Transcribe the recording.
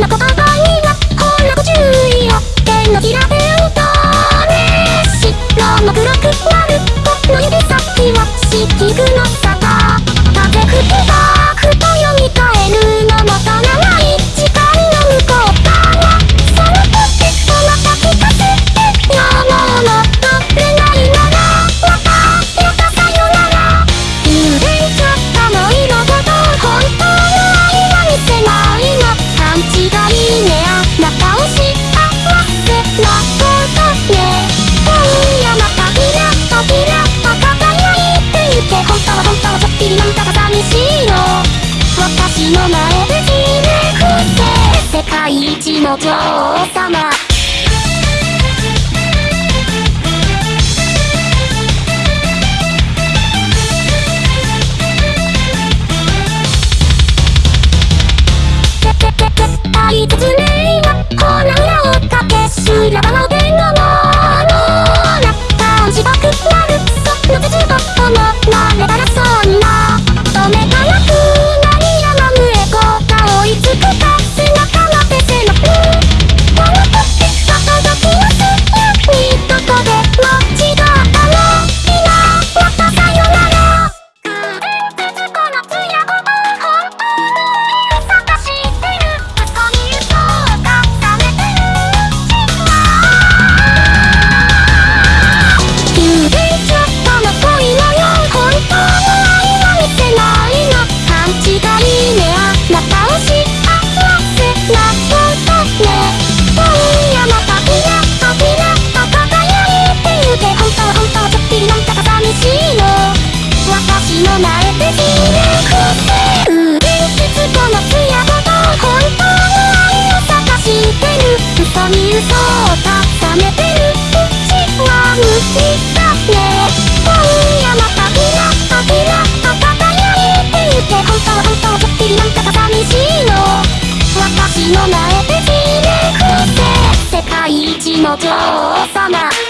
のことお王様の前で自由個性伝説このツヤと本当の愛を探してる嘘に嘘をたためてるうちは無理だね今夜またキラあキラあ輝いていて本当本当ちょっぴりなんかさ寂しいの私の前で自由個性世界一の女王様。